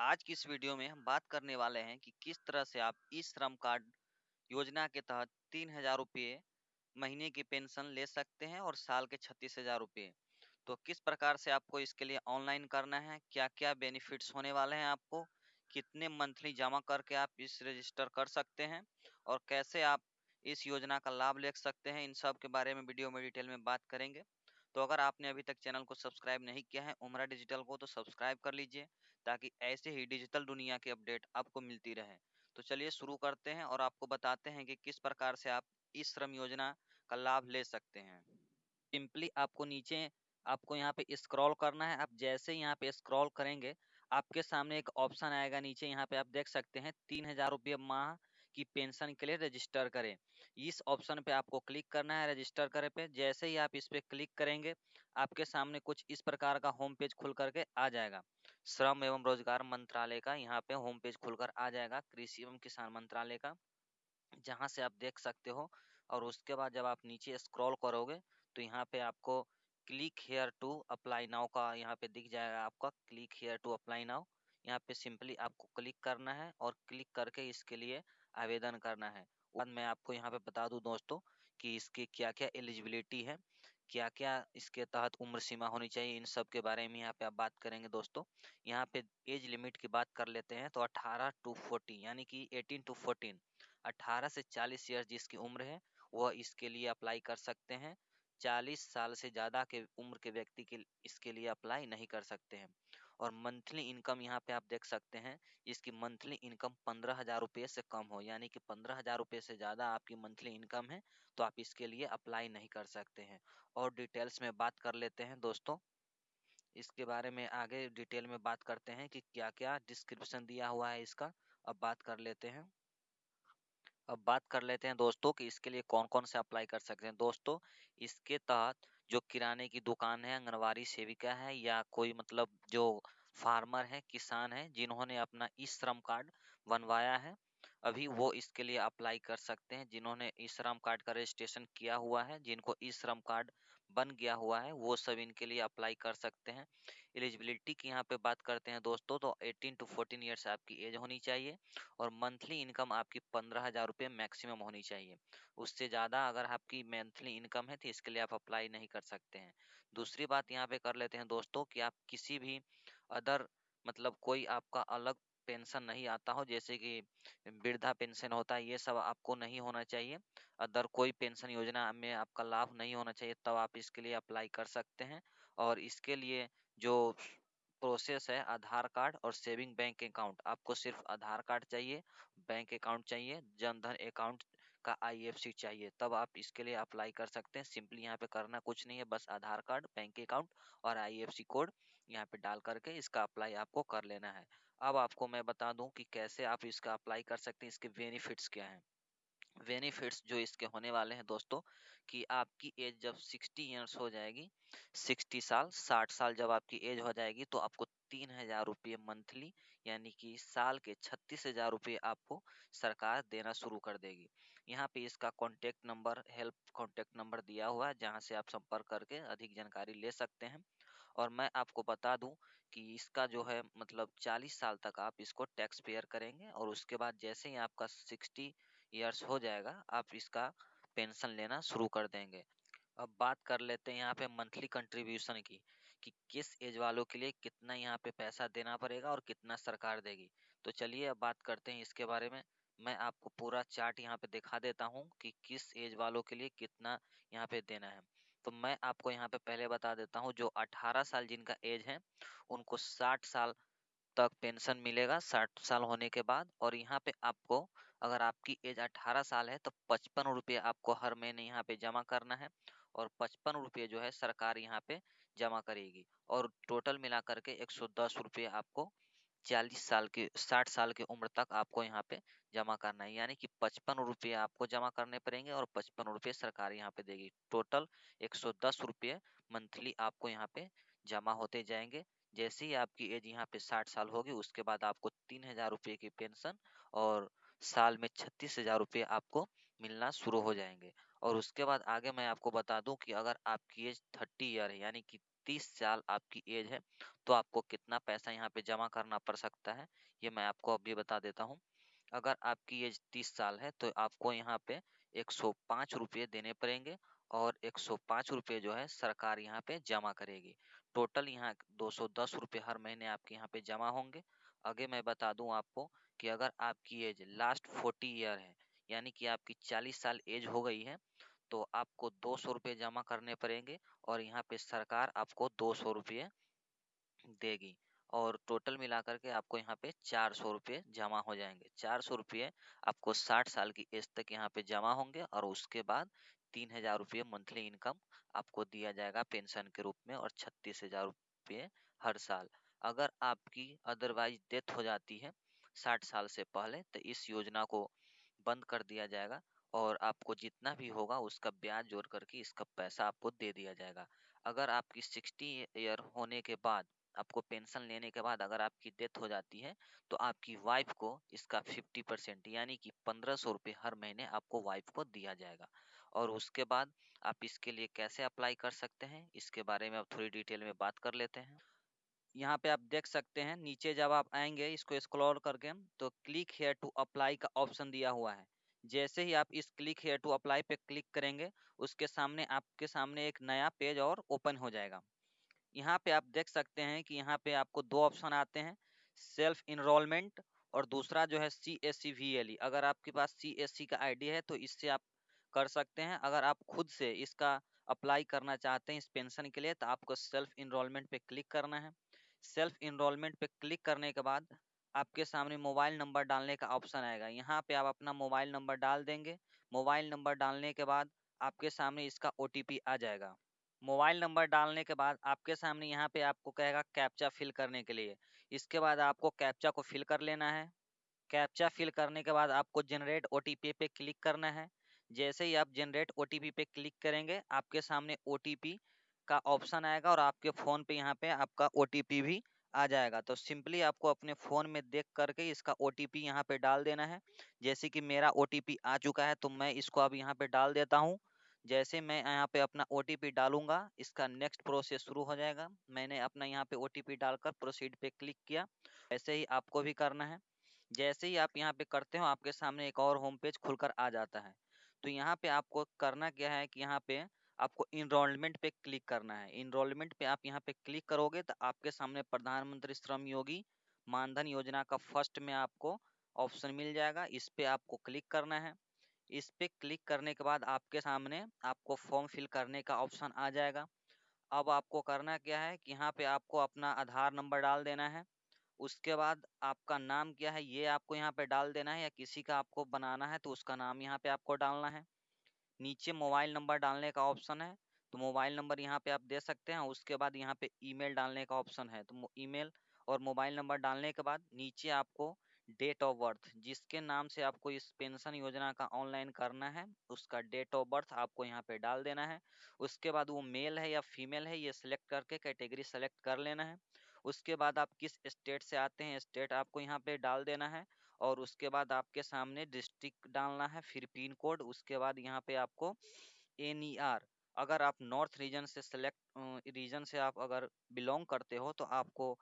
आज की इस वीडियो में हम बात करने वाले हैं कि किस तरह से आप ई श्रम कार्ड योजना के तहत तीन हज़ार रुपये महीने की पेंशन ले सकते हैं और साल के छत्तीस हज़ार रुपये। तो किस प्रकार से आपको इसके लिए ऑनलाइन करना है? क्या क्या बेनिफिट्स होने वाले हैं आपको? कितने मंथली जमा करके आप इस रजिस्टर कर सकते हैं? और कैसे आप इस योजना का लाभ ले सकते हैं? इन सब के बारे में वीडियो में डिटेल में बात करेंगे। तो अगर आपने अभी तक चैनल को सब्सक्राइब नहीं किया है, उमरा डिजिटल को तो सब्सक्राइब कर लीजिए। ताकि ऐसे ही डिजिटल दुनिया की अपडेट आपको मिलती रहे। तो चलिए शुरू करते हैं और आपको बताते हैं कि किस प्रकार से आप इस श्रम योजना का लाभ ले सकते हैं। सिंपली आपको नीचे, आपको यहाँ पे स्क्रॉल करना है। आप जैसे यहाँ पे स्क्रॉल करेंगे, आपके सामने एक ऑप्शन आएगा नीचे। यहाँ पे आप देख सकते हैं, तीन हज़ार रुपये माह की पेंशन के लिए रजिस्टर करें। इस ऑप्शन पे आपको क्लिक करना है, रजिस्टर करे पे। जैसे ही आप इस पे क्लिक करेंगे, आपके सामने कुछ इस प्रकार का होम पेज खुल करके आ जाएगा। श्रम एवं रोज़गार मंत्रालय का यहाँ पे होम पेज खुलकर आ जाएगा, कृषि एवं किसान मंत्रालय का, जहाँ से आप देख सकते हो। और उसके बाद जब आप नीचे स्क्रॉल करोगे तो यहाँ पे आपको click here to apply now का यहाँ पे दिख जाएगा आपका click here to apply now यहाँ पे सिंपली आपको क्लिक करना है और क्लिक करके इसके लिए आवेदन करना है। मैं आपको यहाँ पे बता दूँ दोस्तों कि इसकी क्या क्या एलिजिबिलिटी है। क्या क्या इसके तहत उम्र सीमा होनी चाहिए, इन सब के बारे में यहाँ पे आप बात करेंगे दोस्तों। यहाँ पे एज लिमिट की बात कर लेते हैं तो 18 टू 40 यानी कि 18 टू 14 18 से 40 ईयर जिसकी उम्र है, वह इसके लिए अप्लाई कर सकते हैं। 40 साल से ज़्यादा के उम्र के व्यक्ति के इसके लिए अप्लाई नहीं कर सकते हैं। और मंथली इनकम यहाँ पे आप देख सकते हैं, इसकी मंथली इनकम पंद्रह हज़ार रुपये से कम हो, यानी कि पंद्रह हज़ार रुपये से ज़्यादा आपकी मंथली इनकम है तो आप इसके लिए अप्लाई नहीं कर सकते हैं। और डिटेल्स में बात कर लेते हैं दोस्तों, इसके बारे में आगे डिटेल में बात करते हैं कि क्या क्या डिस्क्रिप्शन दिया हुआ है इसका, अब बात कर लेते हैं। अब बात कर लेते हैं दोस्तों कि इसके लिए कौन कौन से अप्लाई कर सकते हैं। दोस्तों, इसके तहत जो किराने की दुकान है आंगनवाड़ी सेविका है, या कोई मतलब जो फार्मर है, किसान है, जिन्होंने अपना ई श्रम कार्ड बनवाया है। अभी वो इसके लिए अप्लाई कर सकते हैं, जिन्होंने ई श्रम कार्ड का रजिस्ट्रेशन किया हुआ है, जिनको ई श्रम कार्ड बन गया हुआ है, वो सब इनके लिए अप्लाई कर सकते हैं। एलिजिबिलिटी की यहाँ पे बात करते हैं दोस्तों तो 18 टू 14 ईयर्स आपकी एज होनी चाहिए और मंथली इनकम आपकी पंद्रह हज़ार रुपये मैक्सिमम होनी चाहिए। उससे ज़्यादा अगर आपकी मंथली इनकम है तो इसके लिए आप अप्लाई नहीं कर सकते हैं। दूसरी बात यहाँ पे कर लेते हैं दोस्तों कि आप किसी भी अदर मतलब कोई आपका अलग पेंशन नहीं आता हो, जैसे कि वृद्धा पेंशन होता है, ये सब आपको नहीं होना चाहिए। अदर कोई पेंशन योजना में आपका लाभ नहीं होना चाहिए, तब तो आप इसके लिए अप्लाई कर सकते हैं। और इसके लिए जो प्रोसेस है, आधार कार्ड और सेविंग बैंक अकाउंट, आपको सिर्फ़ आधार कार्ड चाहिए, बैंक अकाउंट चाहिए, जनधन अकाउंट का आईएफसी चाहिए, तब आप इसके लिए अप्लाई कर सकते हैं। सिंपली यहाँ पे करना कुछ नहीं है, बस आधार कार्ड, बैंक अकाउंट और आईएफसी कोड। यहाँ पे डाल करके इसका अप्लाई आपको कर लेना है। अब आपको मैं बता दूँ कि कैसे आप इसका अप्लाई कर सकते हैं, इसके बेनिफिट्स क्या हैं। बेनिफिट्स जो इसके होने वाले हैं दोस्तों, कि आपकी एज जब 60 ईयर्स हो जाएगी 60 साल 60 साल जब आपकी एज हो जाएगी तो आपको तीन हज़ार रुपये मंथली, यानी कि साल के छत्तीस हज़ार रुपये आपको सरकार देना शुरू कर देगी। यहाँ पे इसका contact number help contact number दिया हुआ है, जहाँ से आप संपर्क करके अधिक जानकारी ले सकते हैं। और मैं आपको बता दूँ कि इसका जो है मतलब 40 साल तक आप इसको टैक्स पेयर करेंगे और उसके बाद जैसे ही आपका 60 ईयर्स हो जाएगा, आप इसका पेंशन लेना शुरू कर देंगे। अब बात कर लेते हैं यहाँ पे मंथली कंट्रीब्यूशन की, कि किस एज वालों के लिए कितना यहाँ पे पैसा देना पड़ेगा और कितना सरकार देगी। तो चलिए अब बात करते हैं इसके बारे में। मैं आपको पूरा चार्ट यहाँ पे दिखा देता हूँ कि किस एज वालों के लिए कितना यहाँ पे देना है। तो मैं आपको यहाँ पे पहले बता देता हूँ, जो 18 साल जिनका एज है, उनको 60 साल तक पेंशन मिलेगा। 60 साल होने के बाद और यहाँ पे आपको, अगर आपकी एज 18 साल है तो पचपन रुपये आपको हर महीने यहाँ पे जमा करना है और पचपन रुपये जो है सरकार यहाँ पे जमा करेगी और टोटल मिला करके एक सौ आपको चालीस साल के, साठ साल की उम्र तक आपको यहाँ पे जमा करना है। यानी कि पचपन रुपये आपको जमा करने पड़ेंगे और पचपन रुपये सरकार यहाँ पे देगी। टोटल एक सौ दस रुपये मंथली आपको यहाँ पे जमा होते जाएँगे। जैसे ही आपकी एज यहाँ पे साठ साल होगी, उसके बाद आपको तीन हज़ार रुपये की पेंशन और साल में छत्तीस हज़ार रुपये आपको मिलना शुरू हो जाएँगे। और उसके बाद आगे मैं आपको बता दूँ कि अगर आपकी एज थर्टी ईयर है, यानी कि तीस साल आपकी एज है तो आपको कितना पैसा यहाँ पे जमा करना पड़ सकता है, ये मैं आपको अभी बता देता हूँ। अगर आपकी एज तीस साल है तो आपको यहाँ पे एक सौ पाँच रुपये देने पड़ेंगे और एक सौ पाँच रुपये जो है सरकार यहाँ पे जमा करेगी। टोटल यहाँ दो सौ दस रुपये हर महीने आपके यहाँ पे जमा होंगे। आगे मैं बता दूँ आपको कि अगर आपकी एज लास्ट फोर्टी ईयर है, यानी कि आपकी चालीस साल एज हो गई है तो आपको दो सौ रुपये जमा करने पड़ेंगे और यहाँ पे सरकार आपको दो सौ रुपये देगी और टोटल मिलाकर के आपको यहाँ पे चार सौ रुपये जमा हो जाएँगे। चार सौ रुपये आपको साठ साल की एज तक यहाँ पे जमा होंगे और उसके बाद तीन हज़ार रुपये मंथली इनकम आपको दिया जाएगा पेंशन के रूप में और छत्तीस हज़ार रुपये हर साल। अगर आपकी अदरवाइज़ डेथ हो जाती है साठ साल से पहले तो इस योजना को बंद कर दिया जाएगा और आपको जितना भी होगा उसका ब्याज जोड़ करके इसका पैसा आपको दे दिया जाएगा। अगर आपकी सिक्सटी ईयर होने के बाद, आपको पेंशन लेने के बाद अगर आपकी डेथ हो जाती है तो आपकी वाइफ को इसका फिफ्टी परसेंट यानी कि पंद्रह सौ रुपये हर महीने आपको वाइफ को दिया जाएगा। और उसके बाद आप इसके लिए कैसे अप्लाई कर सकते हैं, इसके बारे में आप थोड़ी डिटेल में बात कर लेते हैं। यहाँ पे आप देख सकते हैं, नीचे जब आप आएँगे, इसको स्क्रॉल करके तो क्लिक हेयर टू अप्लाई का ऑप्शन दिया हुआ है। जैसे ही आप इस क्लिक हेयर टू अप्लाई पे क्लिक करेंगे, उसके सामने आपके सामने एक नया पेज और ओपन हो जाएगा। यहाँ पे आप देख सकते हैं कि यहाँ पे आपको दो ऑप्शन आते हैं सेल्फ इनरोलमेंट और दूसरा जो है C S C V L E अगर आपके पास सी एस सी का आईडी है तो इससे आप कर सकते हैं। अगर आप खुद से इसका अप्लाई करना चाहते हैं इस पेंशन के लिए तो आपको सेल्फ इनरोलमेंट पे क्लिक करना है। सेल्फ इनरोलमेंट पे क्लिक करने के बाद आपके सामने मोबाइल नंबर डालने का ऑप्शन आएगा। यहाँ पे आप अपना मोबाइल नंबर डाल देंगे। मोबाइल नंबर डालने के बाद आपके सामने इसका ओटीपी आ जाएगा। मोबाइल नंबर डालने के बाद आपके सामने यहाँ पे आपको कहेगा कैप्चा फिल करने के लिए। इसके बाद आपको कैप्चा को फिल कर लेना है। कैप्चा फिल करने के बाद आपको जनरेट ओटीपी पे क्लिक करना है। जैसे ही आप जनरेट ओटीपी पे क्लिक करेंगे, आपके सामने ओटीपी का ऑप्शन आएगा और आपके फ़ोन पे यहाँ पे आपका ओटीपी भी आ जाएगा। तो सिंपली आपको अपने फ़ोन में देख करके इसका ओ टी पी यहाँ पर डाल देना है। जैसे कि मेरा ओ टी पी आ चुका है तो मैं इसको अब यहाँ पर डाल देता हूँ। जैसे मैं यहाँ पे अपना ओ टी पी डालूँगा, इसका नेक्स्ट प्रोसेस शुरू हो जाएगा। मैंने अपना यहाँ पे ओ टी पी डालकर प्रोसीड पे क्लिक किया। ऐसे ही आपको भी करना है। जैसे ही आप यहाँ पे करते हो, आपके सामने एक और होम पेज खुलकर आ जाता है। तो यहाँ पे आपको करना क्या है कि यहाँ पे आपको इनरोलमेंट पे क्लिक करना है। इनरोलमेंट पे आप यहाँ पे क्लिक करोगे तो आपके सामने प्रधानमंत्री श्रम योगी मानधन योजना का फ़र्स्ट में आपको ऑप्शन मिल जाएगा। इस पे आपको क्लिक करना है। इस पे क्लिक करने के बाद आपके सामने आपको फॉर्म फिल करने का ऑप्शन आ जाएगा। अब आपको करना क्या है कि यहाँ पे आपको अपना आधार नंबर डाल देना है। उसके बाद आपका नाम क्या है ये आपको यहाँ पे डाल देना है या किसी का आपको बनाना है तो उसका नाम यहाँ पे आपको डालना है। नीचे मोबाइल नंबर डालने का ऑप्शन है तो मोबाइल नंबर यहाँ पे आप दे सकते हैं, उसके बाद यहाँ पे ईमेल डालने का ऑप्शन है तो ईमेल और मोबाइल नंबर डालने के बाद नीचे आपको डेट ऑफ़ बर्थ, जिसके नाम से आपको इस पेंशन योजना का ऑनलाइन करना है, उसका डेट ऑफ़ बर्थ आपको यहाँ पे डाल देना है, उसके बाद वो मेल है या फीमेल है, ये सिलेक्ट करके कैटेगरी सेलेक्ट कर लेना है, उसके बाद आप किस स्टेट से आते हैं, स्टेट आपको यहाँ पे डाल देना है और उसके बाद आपके सामने डिस्ट्रिक्ट डालना है, फिर पिन कोड, उसके बाद यहाँ पे आपको एन ई आर अगर आप नॉर्थ रीजन से सेलेक्ट रीजन से आप अगर बिलोंग करते हो तो आपको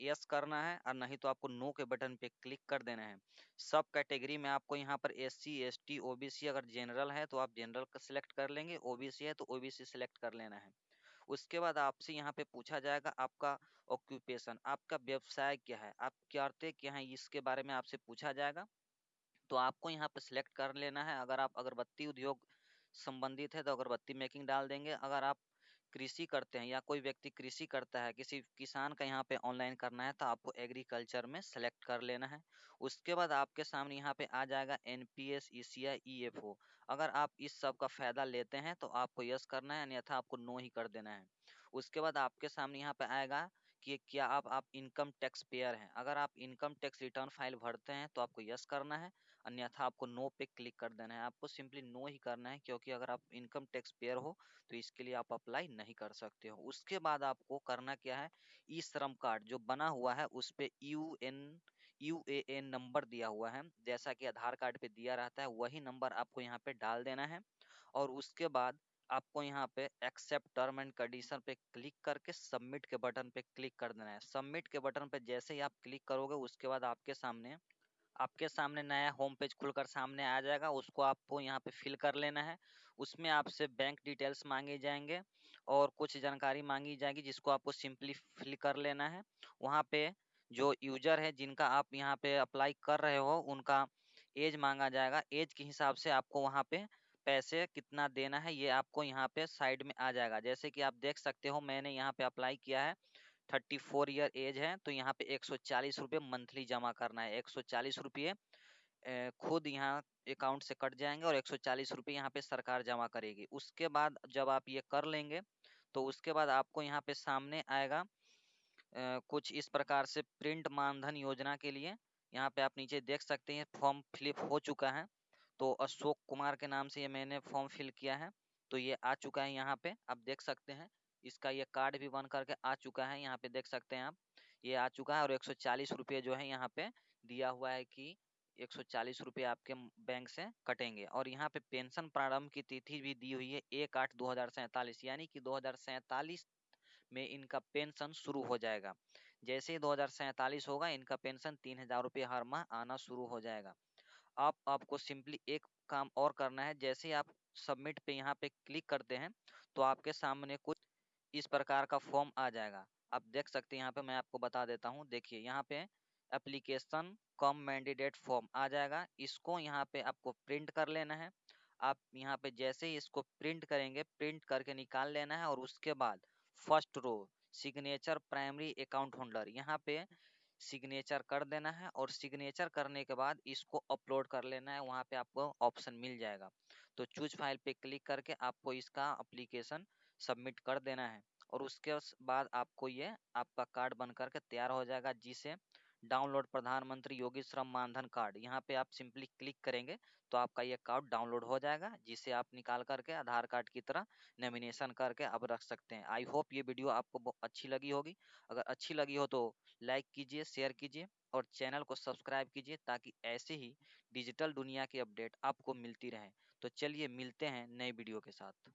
यस करना है, और नहीं तो आपको नो के बटन पे क्लिक कर देना है। सब कैटेगरी में आपको यहाँ पर S C S T O B C अगर जनरल है तो आप जनरल का, सिलेक्ट कर लेंगे ओ बी सी है तो ओ बी सी सिलेक्ट कर लेना है। उसके बाद आपसे यहाँ पे पूछा जाएगा आपका ऑक्यूपेशन आपका व्यवसाय क्या है? आप क्या करते क्या हैं, इसके बारे में आपसे पूछा जाएगा। तो आपको यहाँ पे सिलेक्ट कर लेना है। अगर आप अगरबत्ती उद्योग संबंधित है तो अगरबत्ती मेकिंग डाल देंगे। अगर आप कृषि करते हैं या कोई व्यक्ति कृषि करता है, किसी किसान का यहाँ पे ऑनलाइन करना है तो आपको एग्रीकल्चर में सेलेक्ट कर लेना है। उसके बाद आपके सामने यहाँ पे आ जाएगा N P S E C I E F O अगर आप इस सब का फ़ायदा लेते हैं तो आपको यस करना है, अन्यथा आपको नो ही कर देना है। उसके बाद आपके सामने यहाँ पे आएगा कि क्या आप आप इनकम टैक्स पेयर हैं। अगर आप इनकम टैक्स रिटर्न फ़ाइल भरते हैं तो आपको यस करना है। अन्यथा आपको नो पे क्लिक कर देना है। आपको सिंपली नो ही करना है, क्योंकि अगर आप इनकम टैक्स पेयर हो तो इसके लिए आप अप्लाई नहीं कर सकते हो। उसके बाद आपको करना क्या है, ई श्रम कार्ड जो बना हुआ है, उस पर U N U A N number दिया हुआ है। जैसा कि आधार कार्ड पे दिया रहता है, वही नंबर आपको यहाँ पे डाल देना है। और उसके बाद आपको यहाँ पे एक्सेप्ट टर्म एंड कंडीशन पे क्लिक करके सबमिट के बटन पे क्लिक कर देना है। सबमिट के बटन पे जैसे ही आप क्लिक करोगे, उसके बाद आपके सामने आपके सामने नया होम पेज खुलकर सामने आ जाएगा, उसको आपको यहाँ पे फिल कर लेना है। उसमें आपसे बैंक डिटेल्स मांगे जाएँगे और कुछ जानकारी मांगी जाएगी, जिसको आपको सिंपली फिल कर लेना है। वहाँ पे जो यूज़र है, जिनका आप यहाँ पे अप्लाई कर रहे हो, उनका एज मांगा जाएगा। एज के हिसाब से आपको वहाँ पे पैसे कितना देना है, ये आपको यहाँ पे साइड में आ जाएगा। जैसे कि आप देख सकते हो, मैंने यहाँ पे अप्लाई किया है। थर्टी फोर ईयर एज है तो यहाँ पे एक सौ चालीस रुपये मंथली जमा करना है। एक सौ चालीस रुपये खुद यहाँ अकाउंट से कट जाएँगे और एक सौ चालीस रुपये यहाँ पे सरकार जमा करेगी। उसके बाद जब आप ये कर लेंगे तो उसके बाद आपको यहाँ पे सामने आएगा कुछ इस प्रकार से प्रिंट मानधन योजना के लिए। यहाँ पे आप नीचे देख सकते हैं, फॉर्म फिलिप हो चुका है। तो अशोक कुमार के नाम से ये मैंने फॉर्म फिल किया है तो ये आ चुका है यहाँ पे, आप देख सकते हैं। इसका ये कार्ड भी बन करके आ चुका है, यहाँ पे देख सकते हैं आप। ये आ चुका है और एक सौ जो है यहाँ पे दिया हुआ है कि एक सौ आपके बैंक से कटेंगे। और यहाँ पे पेंशन प्रारंभ की तिथि भी दी हुई है एक आठ दो यानी कि दो में इनका पेंशन शुरू हो जाएगा। जैसे ही दो होगा, इनका पेंशन तीन हज़ार रुपये हर माह आना शुरू हो जाएगा। आप आपको सिंपली एक काम और करना है, जैसे ही आप सबमिट पे यहाँ पे क्लिक करते हैं तो आपके सामने कुछ इस प्रकार का फॉर्म आ जाएगा। आप देख सकते हैं, यहाँ पे मैं आपको बता देता हूँ। देखिए, यहाँ पे एप्लीकेशन कम मैंडेट फॉर्म आ जाएगा। इसको यहाँ पे आपको प्रिंट कर लेना है। आप यहाँ पे जैसे ही इसको प्रिंट करेंगे प्रिंट करके निकाल लेना है और उसके बाद first row signature primary account holder यहाँ पे सिग्नेचर कर देना है और सिग्नेचर करने के बाद इसको अपलोड कर लेना है। वहाँ पे आपको ऑप्शन मिल जाएगा। तो चूज़ फ़ाइल पे क्लिक करके आपको इसका अप्लीकेशन सबमिट कर देना है। और उसके बाद आपको ये आपका कार्ड बन करके तैयार हो जाएगा, जिसे डाउनलोड प्रधानमंत्री योगी श्रम मानधन कार्ड यहाँ पे आप सिंपली क्लिक करेंगे तो आपका ये कार्ड डाउनलोड हो जाएगा, जिसे आप निकाल करके आधार कार्ड की तरह नॉमिनेशन करके आप रख सकते हैं। आई होप ये वीडियो आपको अच्छी लगी होगी। अगर अच्छी लगी हो तो लाइक कीजिए शेयर कीजिए और चैनल को सब्सक्राइब कीजिए, ताकि ऐसे ही डिजिटल दुनिया की अपडेट आपको मिलती रहे। तो चलिए मिलते हैं नए वीडियो के साथ।